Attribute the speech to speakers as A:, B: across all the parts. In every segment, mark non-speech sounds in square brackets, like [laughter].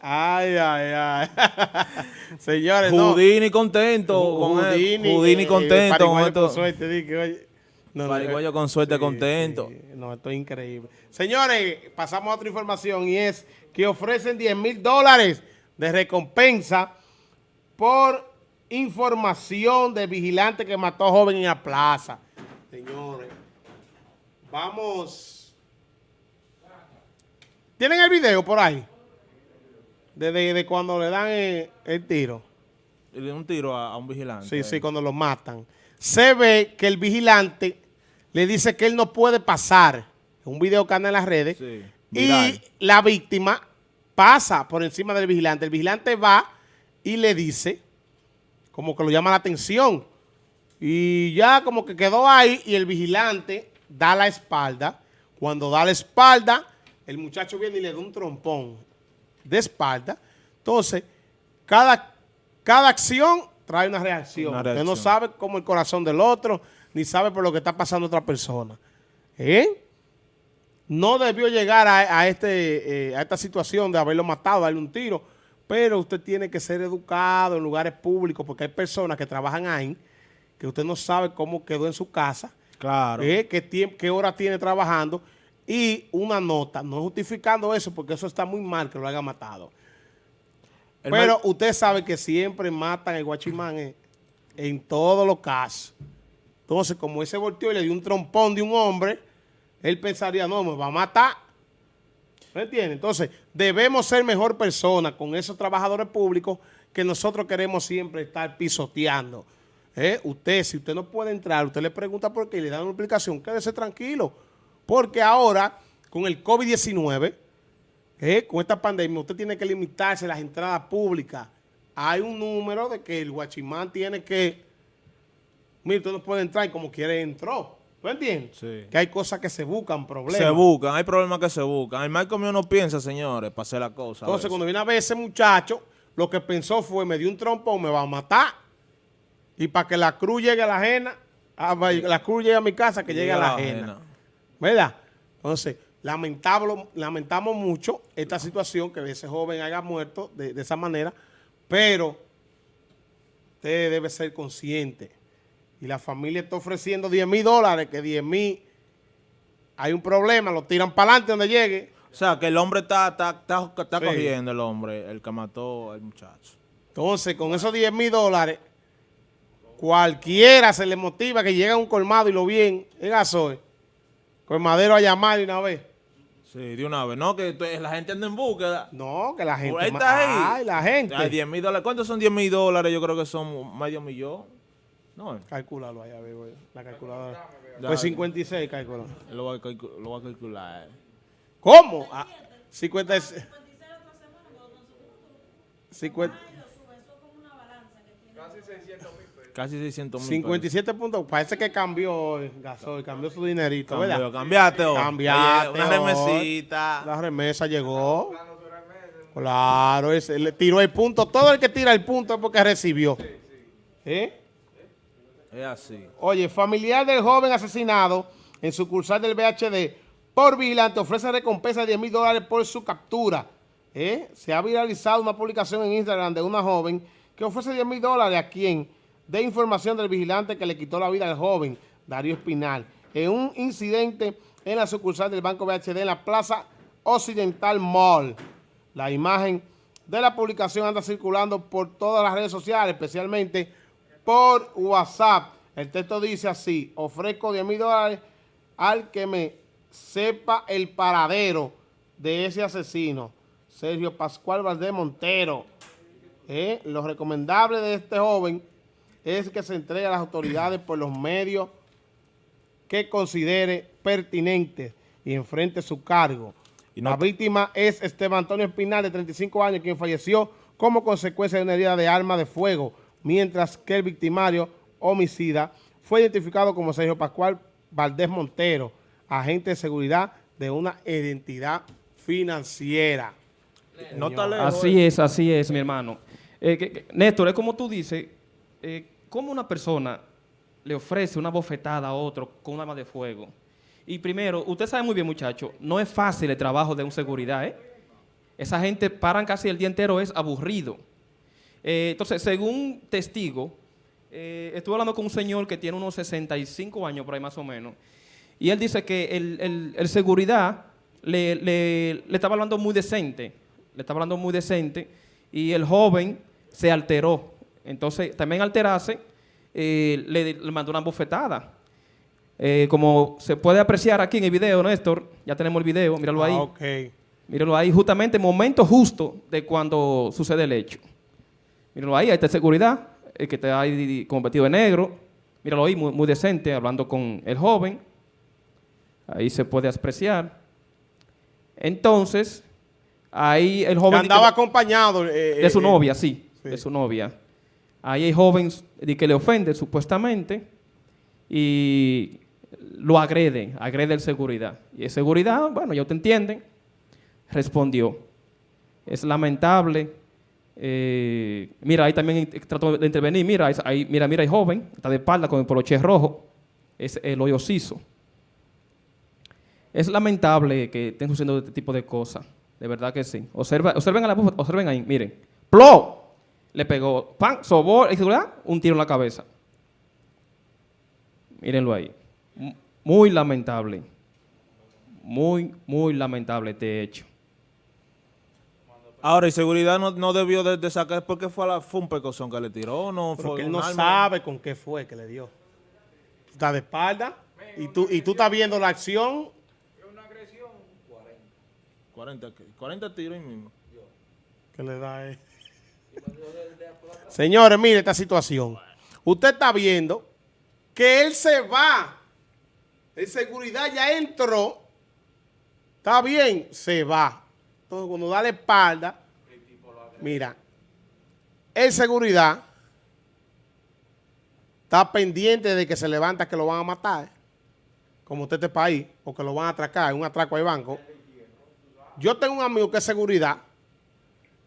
A: Ay, ay, ay. [laughs] Señores,
B: Houdini contento.
A: no.
B: con él.
A: Houdini,
B: Houdini
A: eh,
B: contento con
A: pariguayo con suerte, di que, oye. No,
B: Pariguayo
A: eh,
B: con suerte, contento.
A: sí. No, esto es increíble. Señores, pasamos a otra información y es que ofrecen 10 mil dólares de recompensa por información de vigilante que mató a joven en la plaza. Señores, vamos. ¿Tienen el video por ahí? Desde de cuando le dan el, el tiro.
B: Le dio un tiro a, a un vigilante.
A: Sí, sí, cuando lo matan. Se ve que el vigilante le dice que él no puede pasar. Un video que anda en las redes.
B: Sí,
A: y la víctima pasa por encima del vigilante. El vigilante va y le dice, como que lo llama la atención. Y ya como que quedó ahí y el vigilante da la espalda. Cuando da la espalda, el muchacho viene y le da un trompón de espalda. Entonces, cada, cada acción trae una reacción.
B: Una
A: Usted no sabe cómo el corazón del otro, ni sabe por lo que está pasando otra persona. ¿Eh? No debió llegar a, a este, eh, a esta situación de haberlo matado, darle un tiro, pero usted tiene que ser educado en lugares públicos porque hay personas que trabajan ahí que usted no sabe cómo quedó en su casa,
B: Claro.
A: eh, qué hora tiene trabajando y una nota, no justificando eso porque eso está muy mal que lo haya matado.
B: El
A: Pero usted sabe que siempre matan el guachimán en, en todos los casos. Entonces, como ese volteó y le dio un trompón de un hombre, él pensaría, no, me va a matar. ¿Me entiende? Entonces, debemos ser mejor personas con esos trabajadores públicos que nosotros queremos siempre estar pisoteando. ¿Eh? Usted, si usted no puede entrar, usted le pregunta por qué y le dan una explicación, quédese tranquilo. Porque ahora, con el COVID-19, eh, con esta pandemia, usted tiene que limitarse las entradas públicas. Hay un número de que el guachimán tiene que... Mire, usted no puede entrar y como quiere entró. ¿Tú entiendes?
B: Sí.
A: Que hay cosas que se buscan, problemas.
B: Se buscan, hay problemas que se buscan. El Michael mío no piensa, señores, para hacer la cosa.
A: Entonces, cuando viene a ver ese muchacho, lo que pensó fue, me dio un trompón, me va a matar. Y para que la cruz llegue a la ajena, la cruz llegue a mi casa, que llegue a la ajena. ¿Verdad? Entonces, lamentable, lamentamos mucho esta situación, que ese joven haya muerto de, de esa manera, pero usted debe ser consciente. Y la familia está ofreciendo 10 mil dólares, que 10 mil, hay un problema, lo tiran para adelante donde llegue.
B: O sea, que el hombre está, está, está, está
A: Sí.
B: cogiendo, el hombre, el que mató al muchacho.
A: Entonces, con esos 10 mil dólares, cualquiera se le motiva que llegue a un colmado y lo bien en gasoil. Colmadero a llamar de una vez.
B: Sí, de una vez. No, que la gente anda en búsqueda.
A: No, que la gente...
B: Ahí está ahí.
A: Ay, la gente.
B: Hay 10 mil dólares. ¿Cuántos son 10 mil dólares? Yo creo que son medio millón. No,
A: Calculalo allá, veo, la calculadora.
B: Ya.
A: Pues 56, calculo.
B: lo voy a, calcu- lo voy a calcular.
A: ¿Cómo? Ah, 56. 50,
B: Casi 600 mil.
A: 57 puntos. Parece que cambió el gasoil, cambió su dinerito, ¿verdad?
B: Cambió, cambiaste hoy.
A: Cambiaste
B: Oye, Una remesita.
A: La remesa llegó. Claro, ese, le tiró el punto. Todo el que tira el punto es porque recibió. ¿Eh?
B: Es así.
A: Oye, familiar del joven asesinado en sucursal del VHD por vigilante ofrece recompensa de 10 mil dólares por su captura. ¿Eh? Se ha viralizado una publicación en Instagram de una joven que ofrece 10 mil dólares a quien dé información del vigilante que le quitó la vida al joven, Darío Espinal, en un incidente en la sucursal del Banco VHD en la Plaza Occidental Mall. La imagen de la publicación anda circulando por todas las redes sociales, especialmente por WhatsApp. El texto dice así, ofrezco 10 mil dólares al que me sepa el paradero de ese asesino, Sergio Pascual Valdés Montero. Eh, Lo recomendable de este joven es que se entregue a las autoridades por los medios que considere pertinentes y enfrente su cargo.
B: Y no-
A: La víctima es Esteban Antonio Espinal, de 35 años, quien falleció como consecuencia de una herida de arma de fuego, mientras que el victimario homicida fue identificado como Sergio Pascual Valdés Montero, agente de seguridad de una identidad financiera.
B: No está lejos.
C: Así es, así es, mi hermano. Eh, que- que- Néstor, es como tú dices, eh, ¿cómo una persona le ofrece una bofetada a otro con un arma de fuego? Y primero, usted sabe muy bien, muchacho, no es fácil el trabajo de un seguridad, ¿eh? Esa gente paran casi el día entero, es aburrido. Eh, entonces, según testigo, eh, estuve hablando con un señor que tiene unos 65 años por ahí más o menos, y él dice que el, seguridad le estaba hablando muy decente, le estaba hablando muy decente, y el joven se alteró. Entonces, también alterarse, eh, le, le mandó una bofetada. Eh, como se puede apreciar aquí en el video, Néstor, ya tenemos el video, míralo ahí.
A: Ah.
C: Míralo ahí, justamente momento justo de cuando sucede el hecho. Míralo ahí, ahí está seguridad, el que está ahí con vestido de negro. Míralo ahí, muy, muy decente, hablando con el joven. Ahí se puede apreciar. Entonces, ahí el
A: Que
C: joven...
A: andaba acompañado. eh,
C: De su
A: eh,
C: novia, sí,
A: sí.
C: de su novia. Ahí hay jóvenes de que le ofende supuestamente y lo agrede, agrede el seguridad. Y el seguridad, bueno, ya te entienden, respondió. Es lamentable. eh, mira, ahí también trató de intervenir. Mira, ahí- mira, mira, hay joven, está de espalda con el poloche rojo. Es el hoyo siso. Es lamentable que estén sucediendo este tipo de cosas. De verdad que sí. Observen, a la, observen ahí, miren. ¡Plo! Le pegó, ¡pam! Sobó, ¿y seguridad? Un tiro en la cabeza. Mírenlo ahí. Muy lamentable. Muy, muy lamentable este hecho.
B: Ahora, y seguridad no, no debió de, de sacar porque fue, a la, fue un pecozón que le tiró, no
A: Porque
B: fue
A: él no
B: arma.
A: sabe con qué fue que le dio. Está de espalda y tú, y tú estás viendo la acción.
B: 40, que- 40 tiros ahí mismo.
A: que le da él. Señores, mire esta situación. Usted está viendo que él se va. El seguridad ya entró. Está bien, se va. Entonces, cuando da la espalda, mira, el seguridad está pendiente de que se levanta que lo van a matar, como usted este país, o que lo van a atracar, un atraco al banco. Yo tengo un amigo que es seguridad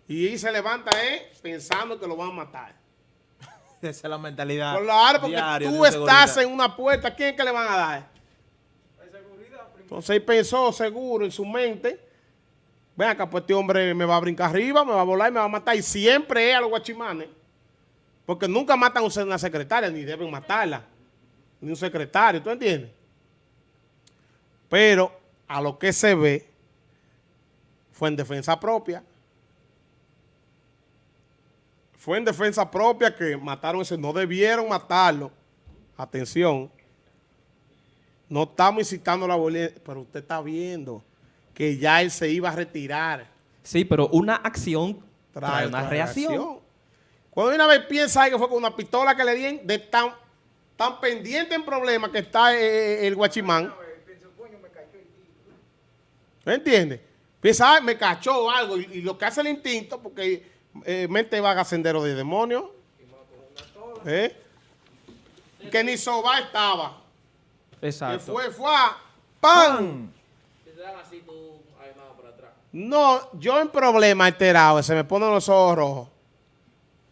A: y se levanta eh, pensando que lo van a matar. [laughs]
B: Esa es la mentalidad.
A: Claro, porque tú estás
B: seguridad.
A: en una puerta, ¿quién es que le van a dar? Entonces él pensó seguro en su mente, ven acá, pues este hombre me va a brincar arriba, me va a volar y me va a matar. Y siempre es a los guachimanes. Porque nunca matan a una secretaria, ni deben matarla. Ni un secretario, ¿tú entiendes? Pero a lo que se ve fue en defensa propia. Fue en defensa propia que mataron ese. No debieron matarlo. Atención. No estamos incitando la violencia, pero usted está viendo que ya él se iba a retirar.
C: Sí, pero una acción trae, una reacción.
A: Cuando una vez piensa que fue con una pistola que le dieron, de tan, tan pendiente en problemas que está eh, el guachimán. ¿Me entiendes? Piensa, "Ay, me cachó algo. Y, y lo que hace el instinto, porque eh, mente vaga sendero de demonio. ¿Eh? Que ni soba estaba. Que
C: Exacto.
A: fue, fue, a- ¡pam! No, yo en problema alterado, se me ponen los ojos rojos.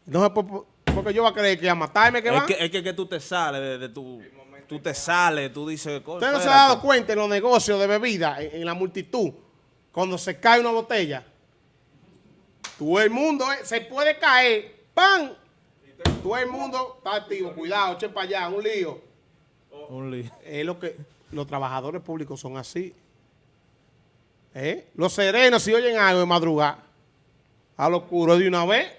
A: No sé por- porque yo voy a creer que a matarme que
B: Es
A: va.
B: que, es que, que tú te sales de, de tu... Tú te sales, tú dices... "Coño,
A: Usted no se ha
B: espérate".
A: dado cuenta en los negocios de bebida, en, en la multitud, cuando se cae una botella. Todo el mundo eh, se puede caer, ¡pam! Todo el mundo está activo, cuidado, echen para allá, un lío.
B: Un lío.
A: Es lo que los trabajadores públicos son así. ¿Eh? Los serenos, si oyen algo de madrugada, a lo oscuro de una vez.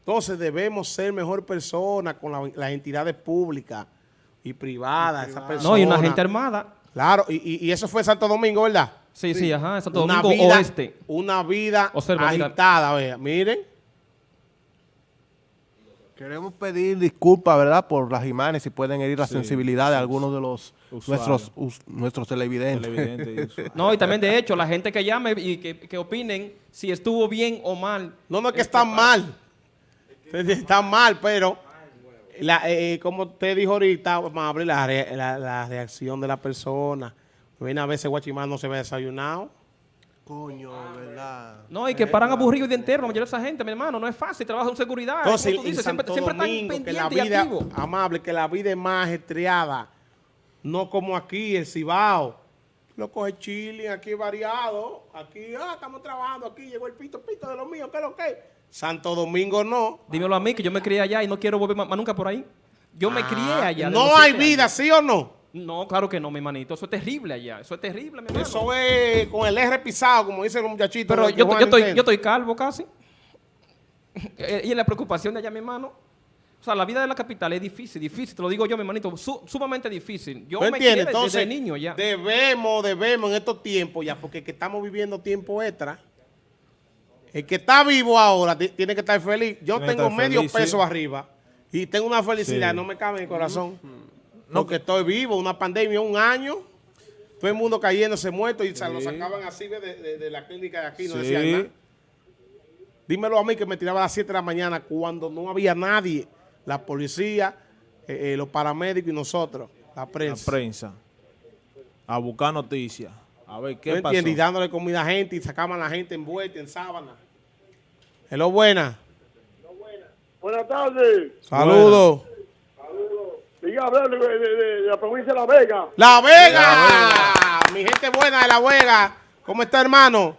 A: Entonces debemos ser mejor personas con la- las entidades públicas y privadas. Esa persona.
C: No, y una gente armada.
A: Claro, y, y- y eso fue Santo Domingo, ¿verdad?
C: Sí, sí, ajá, Santo
A: Una
C: Domingo
A: vida,
C: Oeste.
A: Una vida
C: Observa,
A: agitada, vea. Miren.
D: Queremos pedir disculpas, ¿verdad?, por las imágenes si pueden herir la
B: Sí,
D: sensibilidad de algunos de los
B: Usuarios.
D: nuestros us- nuestros televidentes.
B: Televidente y eso. [laughs]
C: No, y también de hecho, la gente que llame y que, que opinen si estuvo bien o mal.
A: No, no es que
C: Este
A: está mal. Está mal, pero la, eh, como usted dijo ahorita, vamos a abrir la, re- la- la reacción de la persona. Viene a veces Guachimán no se ve desayunado.
D: Coño, ¿verdad?
C: No, y que paran aburridos el día entero, la mayoría de esa gente, mi hermano. No es fácil, trabajan en seguridad.
A: Entonces,
C: como tú
A: en
C: dices,
A: Santo
C: siempre, siempre están
A: Domingo, que la
C: y
A: vida,
C: activos.
A: amable, que la vida es más estreada. No como aquí, el Cibao. lo coge chile, aquí variado, aquí, ah, estamos trabajando, aquí llegó el pito, pito de lo mío, ¿qué es lo que? Santo Domingo no.
C: Dímelo a mí, que yo me crié allá y no quiero volver más, más nunca por ahí. Yo me crié
A: Ah,
C: allá. de
A: No
C: los
A: hay vida,
C: años.
A: ¿sí o no?
C: No, claro que no, mi manito. Eso es terrible allá. Eso es terrible, mi hermano.
A: Eso es con el R pisado, como dicen los muchachitos.
C: Pero
A: que
C: yo, yo, estoy, yo estoy calvo casi. Eh, y en la preocupación de allá, mi hermano. O sea, la vida de la capital es difícil, difícil. Te lo digo yo, mi hermanito. su- sumamente difícil. Yo
A: ¿Tú
C: me
A: entiendes? Entonces,
C: desde niño ya.
A: debemos, debemos en estos tiempos ya, porque que estamos viviendo tiempo extra. El que está vivo ahora ti- tiene que estar feliz. Yo
B: Tiene
A: tengo medio
B: feliz,
A: peso
B: sí.
A: arriba y tengo una felicidad,
B: Sí.
A: no me cabe en el corazón. No, que estoy vivo, una pandemia, un año, todo el mundo cayéndose muerto y se lo sacaban así de, de- de la clínica de aquí, no
B: Sí.
A: decían nada. Dímelo a mí que me tiraba a las 7 de la mañana cuando no había nadie, la policía, eh, eh, los paramédicos y nosotros, la
B: La
A: prensa.
B: prensa. A buscar noticias. A ver qué
A: ¿No
B: pasó.
A: entiendes? Y dándole comida a gente y sacaban a la gente envuelta en sábana. Hello, buena.
E: Buenas tardes.
A: Saludos.
E: Diga, hablar de, de- de- de la provincia de La Vega.
A: La Vega. Mi gente buena de La Vega. ¿Cómo está, hermano?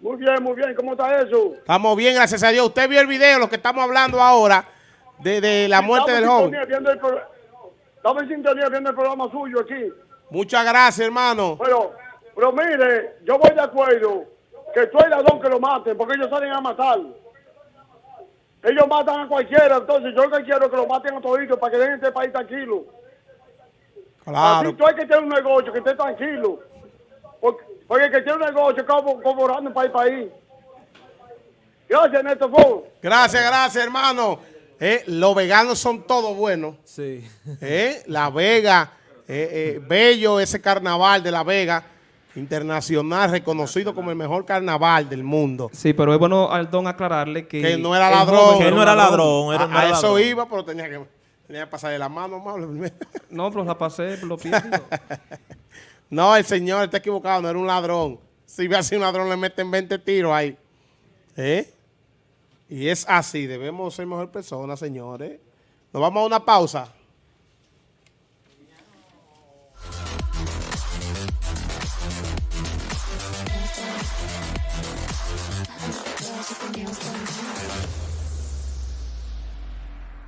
E: Muy bien, muy bien. ¿Cómo está eso?
A: Estamos bien, gracias a Dios. Usted vio el video, lo que estamos hablando ahora, de, de la muerte del joven.
E: Estamos en sintonía viendo el programa suyo aquí.
A: Muchas gracias, hermano.
E: Pero, pero mire, yo voy de acuerdo que tú el ladrón que lo maten, porque ellos salen a matar. Ellos matan a cualquiera, entonces yo lo que quiero es que lo maten a toditos para que dejen este país tranquilo.
A: Claro.
E: Así tú hay que tener un negocio que esté tranquilo. Porque, porque el que tiene un negocio como cobrando para el país. Gracias, Néstor Ford.
A: Gracias, gracias, hermano. Eh, los veganos son todos buenos.
B: Sí.
A: Eh, La Vega, eh, eh, bello ese carnaval de La Vega, internacional, reconocido como el mejor carnaval del mundo.
C: Sí, pero es bueno al don aclararle que...
A: Que no era ladrón.
B: Que él no era ladrón. Era,
A: A, eso
B: ladrón.
A: iba, pero tenía que, tenía que pasar de la mano, amable. [laughs]
C: No, pero la pasé, lo [laughs] pido.
A: No, el señor está equivocado, no era un ladrón. Si ve así un ladrón, le meten 20 tiros ahí. ¿Eh? Y es así, debemos ser mejor personas, señores. Nos vamos a una pausa.